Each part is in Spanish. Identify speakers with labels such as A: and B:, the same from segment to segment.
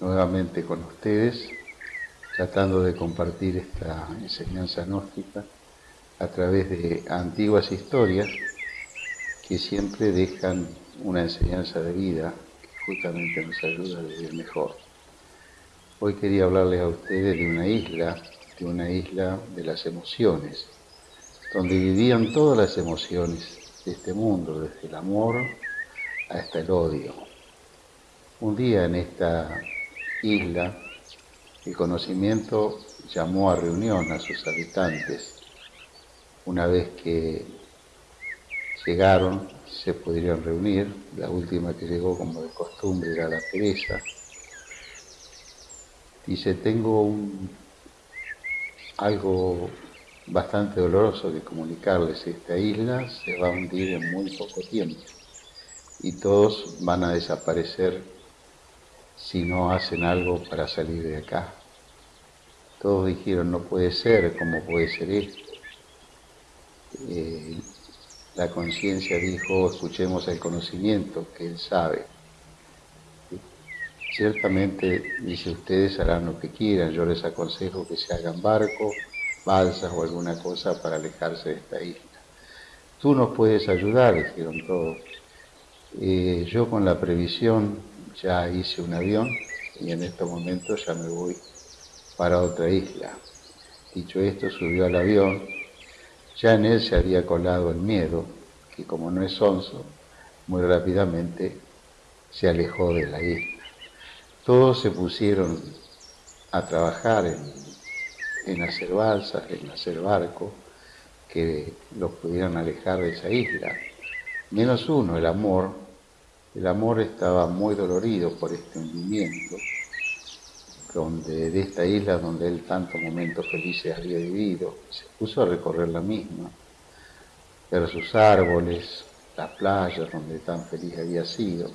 A: nuevamente con ustedes, tratando de compartir esta enseñanza gnóstica a través de antiguas historias que siempre dejan una enseñanza de vida que justamente nos ayuda a vivir mejor. Hoy quería hablarles a ustedes de una isla, de una isla de las emociones, donde vivían todas las emociones de este mundo, desde el amor hasta el odio un día en esta isla, el conocimiento llamó a reunión a sus habitantes. Una vez que llegaron, se pudieron reunir. La última que llegó, como de costumbre, era la Teresa. Dice, tengo un, algo bastante doloroso que comunicarles. Esta isla se va a hundir en muy poco tiempo y todos van a desaparecer si no hacen algo para salir de acá. Todos dijeron, no puede ser, ¿cómo puede ser esto? Eh, la conciencia dijo, escuchemos el conocimiento, que él sabe. Ciertamente, dice, ustedes harán lo que quieran, yo les aconsejo que se hagan barcos, balsas o alguna cosa para alejarse de esta isla. Tú nos puedes ayudar, dijeron todos. Eh, yo con la previsión ya hice un avión y en estos momentos ya me voy para otra isla. Dicho esto, subió al avión. Ya en él se había colado el miedo, que como no es sonso, muy rápidamente se alejó de la isla. Todos se pusieron a trabajar en, en hacer balsas, en hacer barcos, que los pudieran alejar de esa isla. Menos uno, el amor, el amor estaba muy dolorido por este hundimiento, donde, de esta isla donde él tantos momentos felices había vivido, se puso a recorrer la misma, ver sus árboles, las playas donde tan feliz había sido.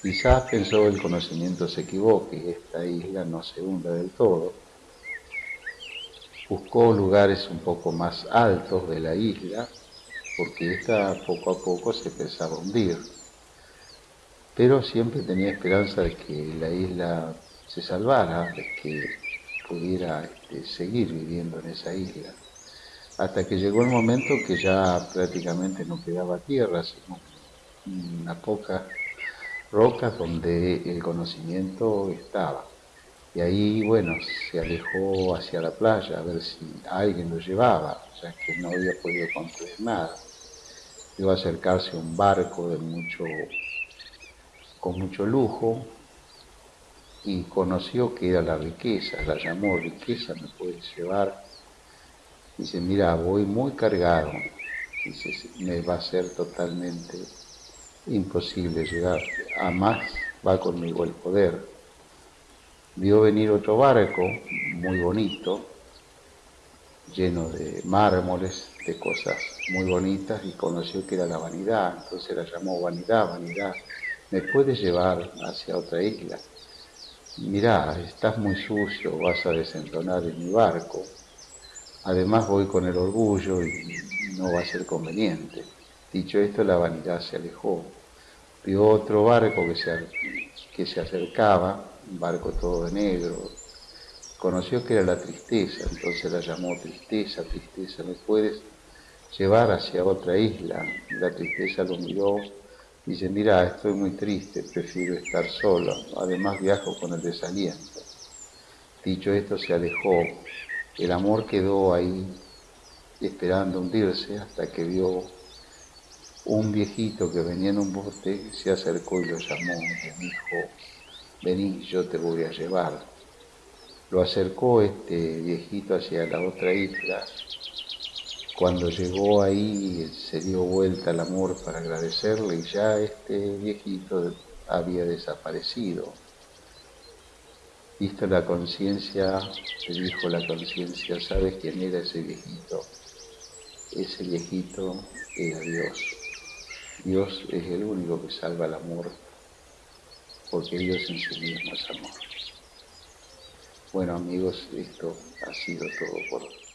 A: Quizás pensó el conocimiento se equivoque y esta isla no se hunda del todo. Buscó lugares un poco más altos de la isla, porque esta poco a poco se empezaba a hundir pero siempre tenía esperanza de que la isla se salvara, de que pudiera este, seguir viviendo en esa isla, hasta que llegó el momento que ya prácticamente no quedaba tierra, sino una poca rocas donde el conocimiento estaba. Y ahí, bueno, se alejó hacia la playa a ver si alguien lo llevaba, ya que no había podido construir nada. Iba a acercarse un barco de mucho con mucho lujo y conoció que era la riqueza, la llamó riqueza, me puedes llevar. Dice, mira, voy muy cargado, dice, me va a ser totalmente imposible llegar, a más va conmigo el poder. Vio venir otro barco muy bonito, lleno de mármoles, de cosas muy bonitas, y conoció que era la vanidad, entonces la llamó vanidad, vanidad ¿me puedes llevar hacia otra isla? Mirá, estás muy sucio, vas a desentonar en mi barco. Además voy con el orgullo y no va a ser conveniente. Dicho esto, la vanidad se alejó. Vio otro barco que se, que se acercaba, un barco todo de negro. Conoció que era la tristeza, entonces la llamó tristeza, tristeza, ¿me puedes llevar hacia otra isla? La tristeza lo miró Dice, mira, estoy muy triste, prefiero estar solo, además viajo con el desaliento. Dicho esto, se alejó. El amor quedó ahí esperando hundirse hasta que vio un viejito que venía en un bote, se acercó y lo llamó y dijo, vení, yo te voy a llevar. Lo acercó este viejito hacia la otra isla cuando llegó ahí se dio vuelta al amor para agradecerle y ya este viejito había desaparecido. Visto la conciencia, le dijo la conciencia, ¿sabes quién era ese viejito? Ese viejito era Dios. Dios es el único que salva el amor, porque Dios en sí mismo es amor. Bueno amigos, esto ha sido todo por hoy.